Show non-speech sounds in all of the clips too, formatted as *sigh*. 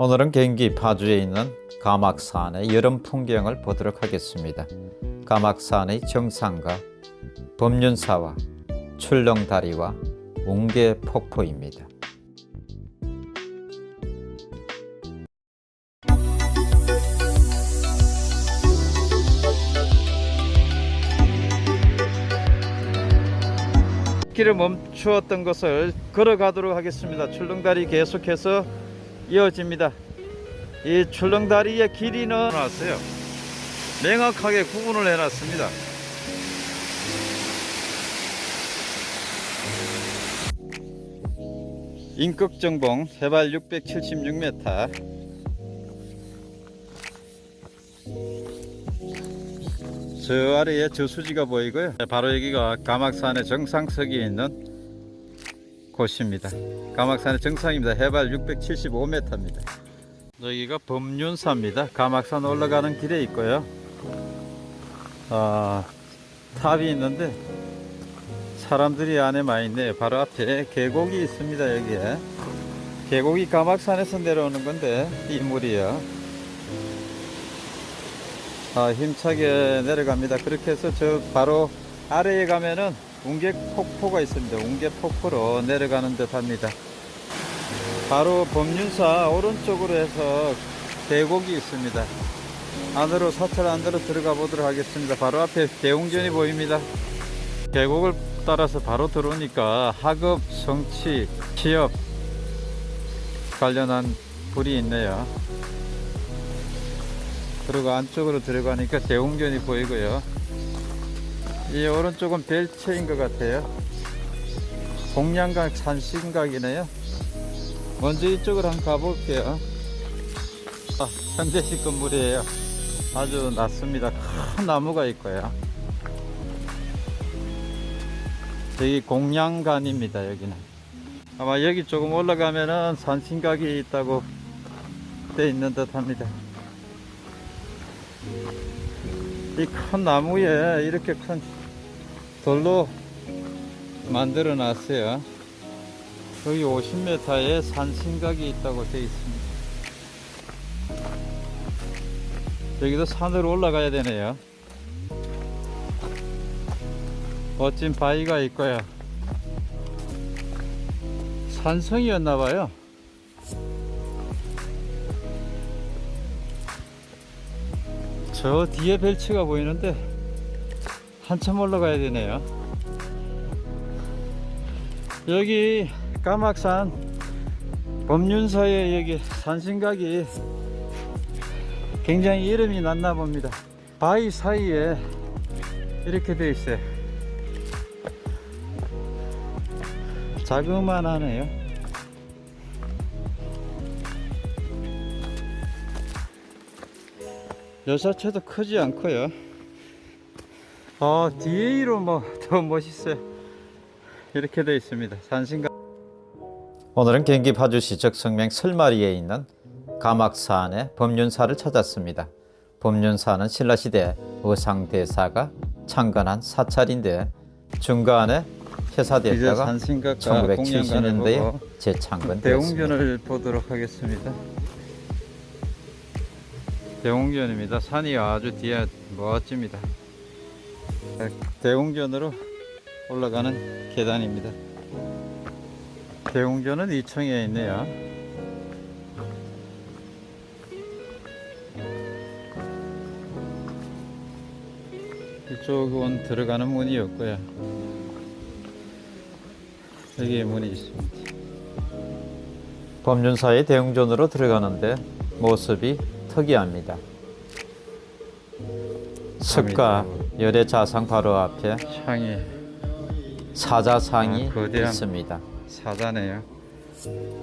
오늘은 경기 파주에 있는 가막산의 여름 풍경을 보도록 하겠습니다. 가막산의 정상과 법륜사와 출렁다리와 웅계 폭포입니다. 길을 멈추었던 것을 걸어가도록 하겠습니다. 출렁다리 계속해서 이어집니다. 이 출렁다리의 길이는 나왔어요. 명확하게 구분을 해놨습니다. 인극정봉 해발 676m 저 아래에 저수지가 보이고요. 바로 여기가 가막산의 정상석이 있는 곳입니다. 가막산의 정상입니다. 해발 675m입니다. 여기가 범륜사입니다. 가막산 올라가는 길에 있고요. 아, 탑이 있는데 사람들이 안에 많이 있네요. 바로 앞에 계곡이 있습니다. 여기에 계곡이 가막산에서 내려오는 건데 이 물이요. 아, 힘차게 내려갑니다. 그렇게 해서 저 바로 아래에 가면은 웅계 폭포가 있습니다. 웅계 폭포로 내려가는 듯 합니다. 바로 법륜사 오른쪽으로 해서 계곡이 있습니다. 안으로 사찰 안으로 들어가 보도록 하겠습니다. 바로 앞에 대웅전이 보입니다. 계곡을 따라서 바로 들어오니까 학업, 성취, 취업 관련한 불이 있네요. 그리고 안쪽으로 들어가니까 대웅전이 보이고요. 이 오른쪽은 벨체인 것 같아요. 공양각 산신각이네요. 먼저 이쪽으로 한번 가볼게요. 아, 현대식 건물이에요. 아주 낮습니다. 큰 나무가 있고요. 여기 공양관입니다. 여기는 아마 여기 조금 올라가면은 산신각이 있다고 돼 있는 듯 합니다. 이 큰 나무에 이렇게 큰 돌로 만들어 놨어요. 여기 50m에 산신각이 있다고 되어 있습니다. 여기도 산으로 올라가야 되네요. 멋진 바위가 있고요. 산성이었나봐요. 저 뒤에 벨츠가 보이는데 한참 올라가야 되네요. 여기 까막산 법륜사의 여기 산신각이 굉장히 이름이 났나 봅니다. 바위 사이에 이렇게 되어 있어요. 자그만하네요. 여사체도 크지 않고요. 어, 뒤로 뭐 *laughs* 더 멋있어요. 이렇게 되어 있습니다. 산신각. 오늘은 경기 파주시 적성명 설마리에 있는 가막산의 법륜사를 찾았습니다. 법륜사는 신라시대 의상대사가 창건한 사찰인데 중간에 폐사됐다가 산신각과 1970년대에 재창건되었습니다. 대웅전을 보도록 하겠습니다. 대웅전입니다. 산이 아주 뒤에 멋집니다. 대웅전으로 올라가는 계단입니다. 대웅전은 2층에 있네요. 이쪽은 들어가는 문이었고요. 여기에 문이 있습니다. 법륜사의 대웅전으로 들어가는데 모습이 특이합니다. 석가 열애자상 바로 앞에 창이 사자상이 아, 거대한 있습니다. 사자네요.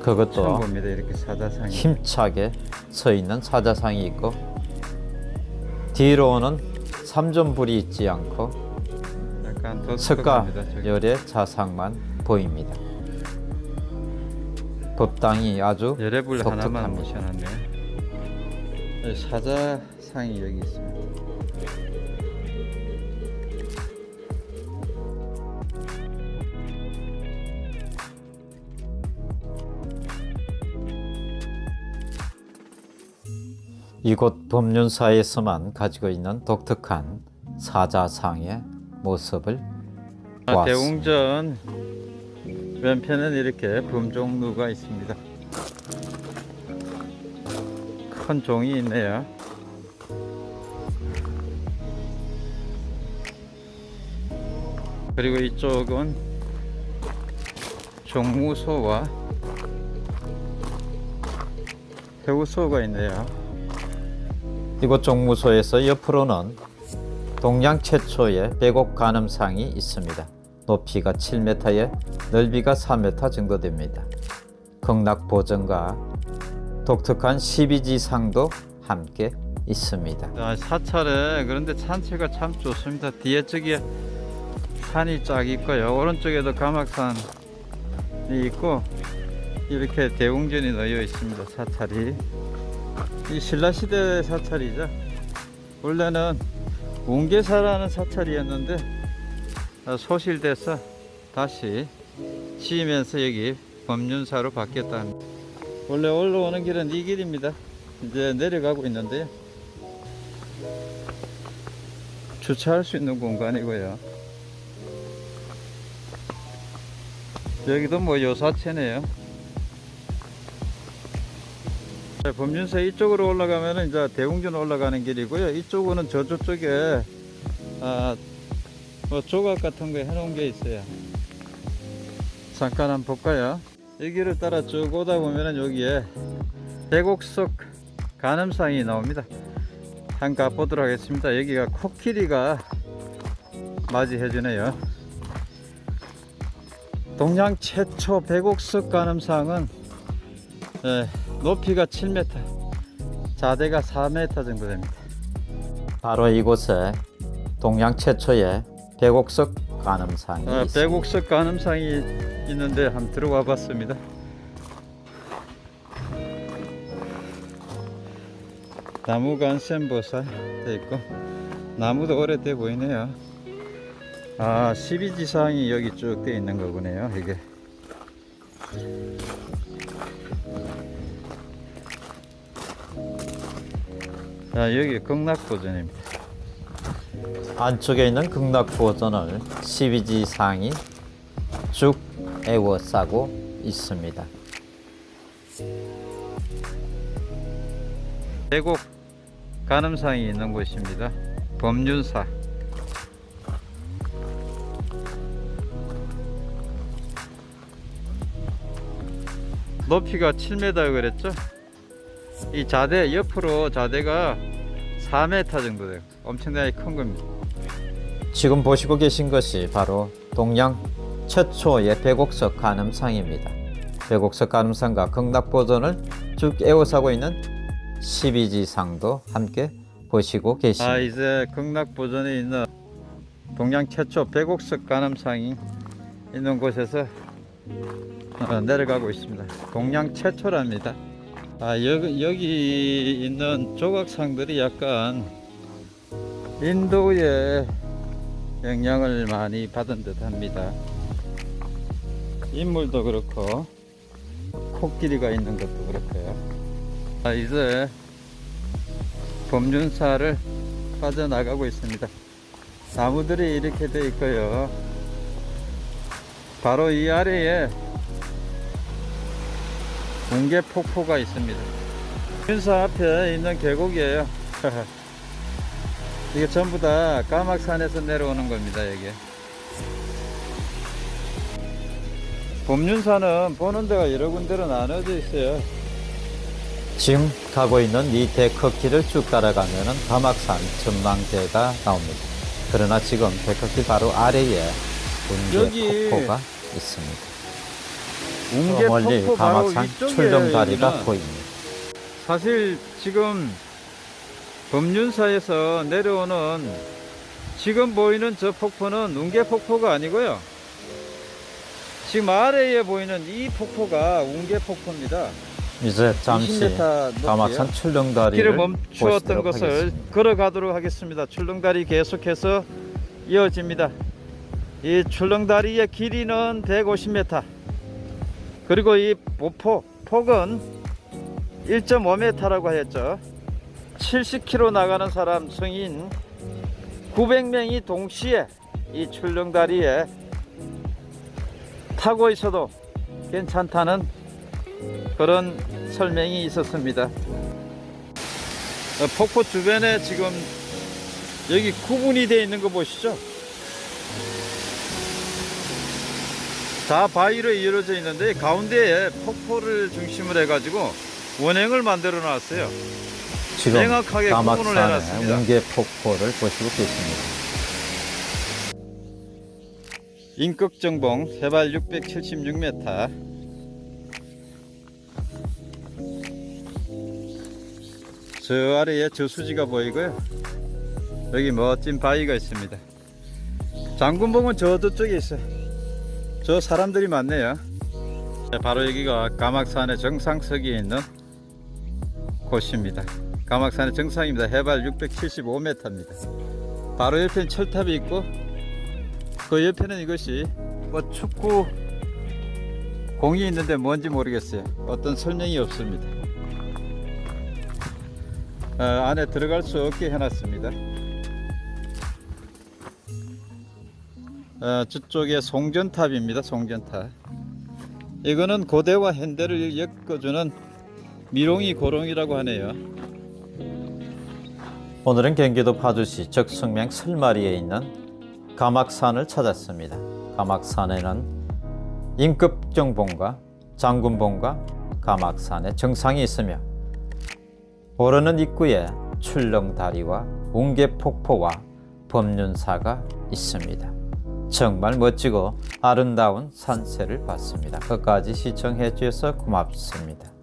그것도 봅니다. 이렇게 사자상이. 힘차게 서 있는 사자상이 있고 뒤로는 삼존불이 있지 않고 약간 더 석가. 열의 자상만 보입니다. 법당이 아주 열애불 하나만. 모셔놨네요. 여기 사자상이 여기 있습니다. 이곳 법륜사에서만 가지고 있는 독특한 사자상의 모습을 아, 보았습니다. 대웅전 왼편은 이렇게 범종루가 있습니다. 큰 종이 있네요. 그리고 이쪽은 종무소와 배우소가 있네요. 이곳 종무소에서 옆으로는 동양 최초의 백옥 간음상이 있습니다. 높이가 7m에 넓이가 4m 정도 됩니다. 극락 보전과 독특한 12지상도 함께 있습니다. 아, 사찰에 그런데 산세가 참 좋습니다. 뒤에 쪽에 산이 쫙 있고요. 오른쪽에도 가막산이 있고 이렇게 대웅전이 놓여 있습니다. 사찰이 이 신라시대 사찰이죠. 원래는 웅계사라는 사찰이었는데 아, 소실돼서 다시 지으면서 여기 법륜사로 바뀌었다 합니다. 원래 올라오는 길은 이 길입니다. 이제 내려가고 있는데요. 주차할 수 있는 공간이고요. 여기도 뭐 요사체네요. 범준사 이쪽으로 올라가면은 이제 대웅전 올라가는 길이고요. 이쪽은 저쪽 쪽에 아, 뭐 조각 같은 거 해놓은 게 있어요. 잠깐 한번 볼까요? 이 길을 따라 쭉 오다 보면은 여기에 대곡석 간음상이 나옵니다. 한번 가보도록 하겠습니다. 여기가 코끼리가 맞이해 주네요. 동양 최초 백옥석 간음상은 예, 높이가 7m, 자대가 4m 정도 됩니다. 바로 이곳에 동양 최초의 백옥석 간음상이 아, 있습니다. 백옥석 간음상이 있는데 한번 들어와 봤습니다. 나무 간센보살 돼 있고 나무도 오래돼 보이네요. 아 12지상이 여기 쭉 돼 있는 거군요. 이게 자 여기 극락보전입니다. 안쪽에 있는 극락보전을 12지 상이 쭉 에워싸고 있습니다. 대곡 간음상이 있는 곳입니다. 법륜사. 높이가 7m 그랬죠? 이 자대 옆으로 자대가 4m 정도 돼요. 엄청나게 큰 겁니다. 지금 보시고 계신 것이 바로 동양 최초의 백옥석 간음상입니다. 백옥석 간음상과 극락보전을 쭉 에워싸고 있는 12지상도 함께 보시고 계십니다. 아 이제 극락보전에 있는 동양 최초 백옥석 간암상이 있는 곳에서 어, 내려가고 있습니다. 동양 최초랍니다. 아 여기, 여기 있는 조각상들이 약간 인도의 영향을 많이 받은 듯 합니다. 인물도 그렇고 코끼리가 있는 것도 그렇고요. 아 이제 법륜사를 빠져나가고 있습니다. 나무들이 이렇게 돼 있고요. 바로 이 아래에 붕괴 폭포가 있습니다. 법륜사 앞에 있는 계곡이에요. *laughs* 이게 전부 다 까막산에서 내려오는 겁니다. 여기. 법륜사는 보는 데가 여러 군데로 나눠져 있어요. 지금 가고 있는 이 데커길을 쭉 따라가면 은 가막산 전망대가 나옵니다. 그러나 지금 데커길 바로 아래에 운계 폭포가 있습니다. 웅계 저 멀리 폭포 바로 가막산 위쪽에 출렁다리가 있는 보입니다. 사실 지금 법륜사에서 내려오는 지금 보이는 저 폭포는 웅계 폭포가 아니고요. 지금 아래에 보이는 이 폭포가 웅계 폭포입니다. 이제 잠시 20m 높이에요. 가막산 출렁다리를 길을 멈추었던 것을 하겠습니다. 걸어가도록 하겠습니다. 출렁다리 계속해서 이어집니다. 이 출렁다리의 길이는 150m. 그리고 이 보포 폭은 1.5m라고 하였죠. 70km 나가는 사람 성인 900명이 동시에 이 출렁다리에 타고 있어도 괜찮다는 그런 설명이 있었습니다. 어, 폭포 주변에 지금 여기 구분이 되어 있는 거 보시죠? 다 바위로 이루어져 있는데 가운데에 폭포를 중심으로 해가지고 원행을 만들어 놨어요. 지금 명확하게 구분을 해놨습니다. 웅계 폭포를 보시고 계십니다. 인극정봉 해발 676m 저 아래에 저수지가 보이고요 여기 멋진 바위가 있습니다 장군봉은 저쪽에 있어요 저 사람들이 많네요 네, 바로 여기가 가막산의 정상석에 있는 곳입니다 가막산의 정상입니다 해발 675m입니다 바로 옆에는 철탑이 있고 그 옆에는 이것이 뭐 축구 공이 있는데 뭔지 모르겠어요. 어떤 설명이 없습니다. 어, 안에 들어갈 수 없게 해놨습니다. 어, 저쪽에 송전탑입니다. 송전탑. 이거는 고대와 현대를 엮어주는 미롱이 고롱이라고 하네요. 오늘은 경기도 파주시 적성면 설마리에 있는 가막산을 찾았습니다. 가막산에는 인급정봉과 장군봉과 가막산의 정상이 있으며 오르는 입구에 출렁다리와 웅계폭포와 법륜사가 있습니다. 정말 멋지고 아름다운 산세를 봤습니다. 끝까지 시청해 주셔서 고맙습니다.